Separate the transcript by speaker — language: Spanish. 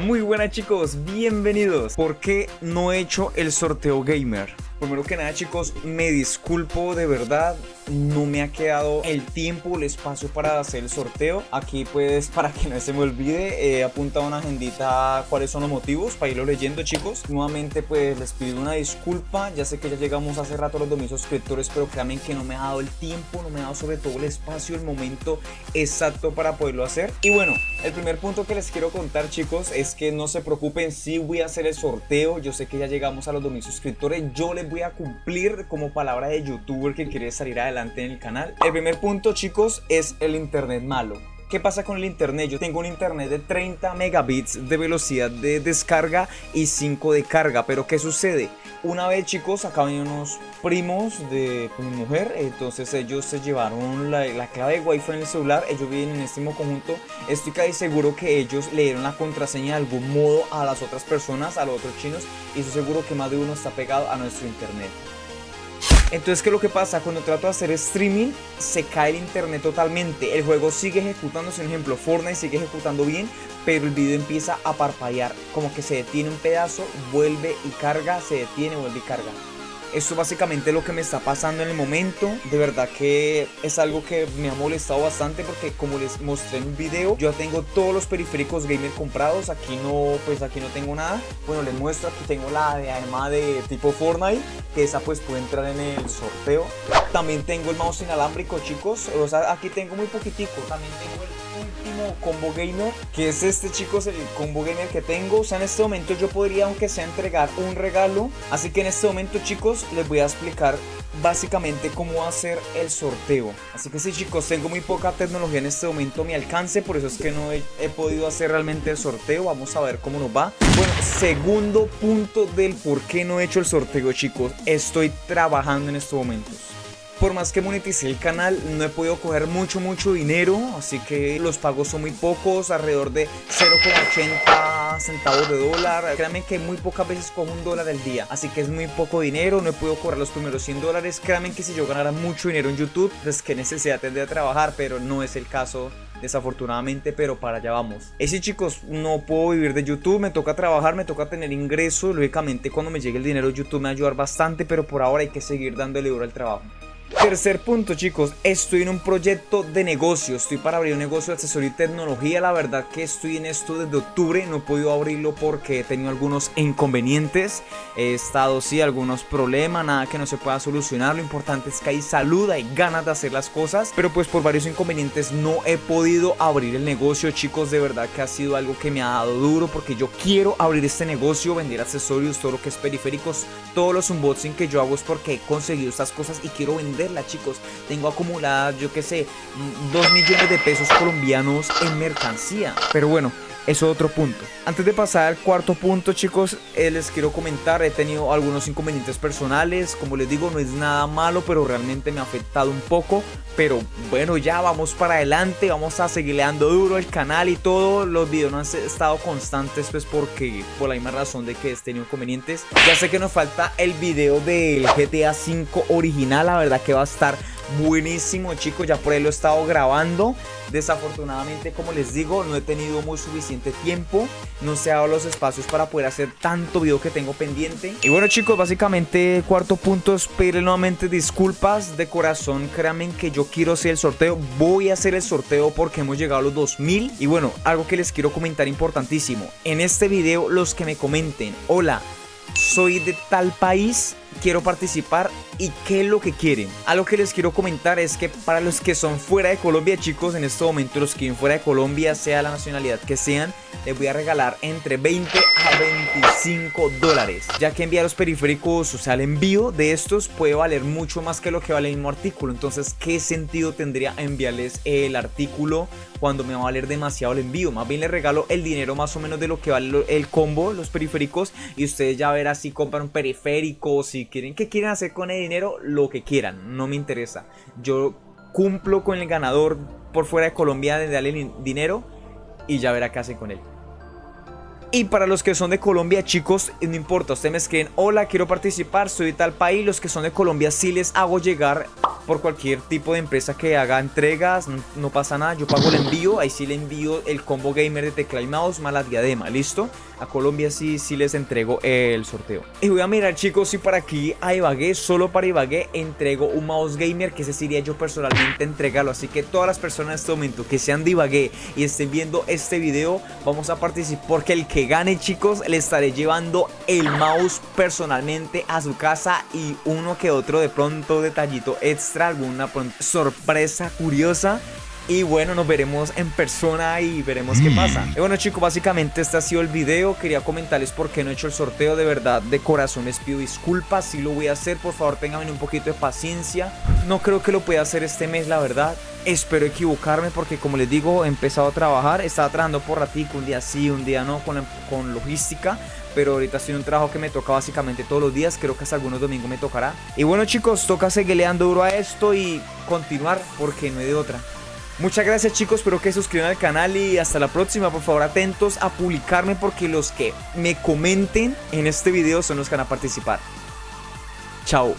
Speaker 1: Muy buenas chicos, bienvenidos. ¿Por qué no he hecho el sorteo gamer? Primero que nada chicos, me disculpo de verdad, no me ha quedado el tiempo, el espacio para hacer el sorteo. Aquí pues para que no se me olvide, he apuntado una agendita cuáles son los motivos para irlo leyendo chicos. Nuevamente pues les pido una disculpa, ya sé que ya llegamos hace rato a los 2000 suscriptores, pero créanme que no me ha dado el tiempo, no me ha dado sobre todo el espacio, el momento exacto para poderlo hacer. Y bueno, el primer punto que les quiero contar chicos es que no se preocupen, si voy a hacer el sorteo, yo sé que ya llegamos a los 2000 suscriptores, yo les voy a cumplir como palabra de youtuber que quiere salir adelante en el canal. El primer punto chicos es el internet malo. ¿Qué pasa con el internet? Yo tengo un internet de 30 megabits de velocidad de descarga y 5 de carga, pero ¿qué sucede? Una vez chicos, acaban unos primos de mi mujer, entonces ellos se llevaron la, clave de wifi en el celular, ellos viven en este mismo conjunto, estoy casi seguro que ellos le dieron la contraseña de algún modo a las otras personas, a los otros chinos, y estoy seguro que más de uno está pegado a nuestro internet. Entonces, ¿qué es lo que pasa? Cuando trato de hacer streaming, se cae el internet totalmente. El juego sigue ejecutándose, por ejemplo, Fortnite sigue ejecutando bien, pero el video empieza a parpadear. Como que se detiene un pedazo, vuelve y carga, se detiene, vuelve y carga. Esto es básicamente lo que me está pasando en el momento. De verdad que es algo que me ha molestado bastante porque como les mostré en un video, yo tengo todos los periféricos gamer comprados. Aquí no, pues aquí no tengo nada. Bueno, les muestro, aquí tengo la de arma de tipo Fortnite, que esa pues puede entrar en el sorteo. También tengo el mouse inalámbrico, chicos. O sea, aquí tengo muy poquitico. También tengo el último combo gamer que es este chicos el combo gamer que tengo. O sea en este momento yo podría aunque sea entregar un regalo. Así que en este momento chicos les voy a explicar básicamente cómo hacer el sorteo. Así que sí chicos tengo muy poca tecnología en este momento a mi alcance por eso es que no he, he podido hacer realmente el sorteo. Vamos a ver cómo nos va. Bueno segundo punto del por qué no he hecho el sorteo chicos. Estoy trabajando en estos momentos por más que moneticé el canal, no he podido coger mucho, mucho dinero, así que los pagos son muy pocos, alrededor de 0,80 centavos de dólar. Créanme que muy pocas veces cojo un dólar al día, así que es muy poco dinero, no he podido cobrar los primeros 100 dólares. Créanme que si yo ganara mucho dinero en YouTube, pues qué necesidad tendría de trabajar, pero no es el caso desafortunadamente, pero para allá vamos. Ese chicos, no puedo vivir de YouTube, me toca trabajar, me toca tener ingresos, lógicamente cuando me llegue el dinero YouTube me va a ayudar bastante, pero por ahora hay que seguir dándole duro al trabajo. Tercer punto chicos, estoy en un proyecto de negocio, estoy para abrir un negocio de asesoría y tecnología, la verdad que estoy en esto desde octubre, no he podido abrirlo porque he tenido algunos inconvenientes, he estado sí algunos problemas, nada que no se pueda solucionar, lo importante es que hay salud, hay ganas de hacer las cosas, pero pues por varios inconvenientes no he podido abrir el negocio chicos, de verdad que ha sido algo que me ha dado duro porque yo quiero abrir este negocio, vender accesorios, todo lo que es periféricos, todos los unboxing que yo hago es porque he conseguido estas cosas y quiero vender chicos. Tengo acumuladas, yo que sé, 2 millones de pesos colombianos en mercancía. Pero bueno, es otro punto. Antes de pasar al cuarto punto, chicos, eh, les quiero comentar, he tenido algunos inconvenientes personales, como les digo, no es nada malo, pero realmente me ha afectado un poco, pero bueno, ya vamos para adelante, vamos a seguir dando duro el canal y todo, los videos no han estado constantes, pues porque, por la misma razón de que he tenido inconvenientes, ya sé que nos falta el video del GTA 5 original, la verdad que va a estar buenísimo chicos, ya por ahí lo he estado grabando. Desafortunadamente como les digo no he tenido muy suficiente tiempo No se ha dado los espacios para poder hacer tanto video que tengo pendiente. Y bueno chicos básicamente cuarto punto es pedirle nuevamente disculpas de corazón. Créanme que yo quiero hacer el sorteo Voy a hacer el sorteo porque hemos llegado a los 2000 Y bueno algo que les quiero comentar importantísimo. En este video los que me comenten Hola soy de tal país quiero participar y qué es lo que quieren. Algo que les quiero comentar es que para los que son fuera de Colombia, chicos, en este momento los que viven fuera de Colombia, sea la nacionalidad que sean, les voy a regalar entre 20 a 25 dólares. Ya que enviar los periféricos, o sea, el envío de estos puede valer mucho más que lo que vale el mismo artículo. Entonces, ¿qué sentido tendría enviarles el artículo cuando me va a valer demasiado el envío? Más bien les regalo el dinero más o menos de lo que vale el combo, los periféricos, y ustedes ya verán si compran un periférico, si quieren, qué quieren hacer con el dinero, lo que quieran, no me interesa. Yo cumplo con el ganador por fuera de Colombia de darle dinero y ya verá qué hacen con él. Y para los que son de Colombia, chicos, no importa, ustedes me escriben, hola, quiero participar, soy de tal país, los que son de Colombia sí les hago llegar por cualquier tipo de empresa que haga entregas, no, pasa nada, yo pago el envío, ahí sí le envío el combo gamer de tecla y mouse más la diadema, ¿listo? A Colombia sí, sí les entrego el sorteo. Y voy a mirar chicos si para aquí a Ibagué, solo para Ibagué, entrego un mouse gamer que ese sería yo personalmente entregarlo. Así que todas las personas en este momento que sean de Ibagué y estén viendo este video, vamos a participar porque el que gane chicos le estaré llevando el mouse personalmente a su casa y uno que otro de pronto detallito extra, alguna sorpresa curiosa y bueno, nos veremos en persona y veremos qué pasa. Mm. Y bueno chicos, básicamente este ha sido el video. Quería comentarles por qué no he hecho el sorteo. De verdad, de corazón les pido disculpas. Si lo voy a hacer, por favor tengan un poquito de paciencia. No creo que lo pueda hacer este mes, la verdad. Espero equivocarme porque como les digo, he empezado a trabajar. Estaba trabajando por ratico, un día sí, un día no, con, con logística pero ahorita estoy en un trabajo que me toca básicamente todos los días, creo que hasta algunos domingos me tocará. Y bueno chicos, toca seguirle dando duro a esto y continuar porque no hay de otra. Muchas gracias chicos, espero que se suscriban al canal y hasta la próxima. Por favor atentos a publicarme porque los que me comenten en este video son los que van a participar. Chao.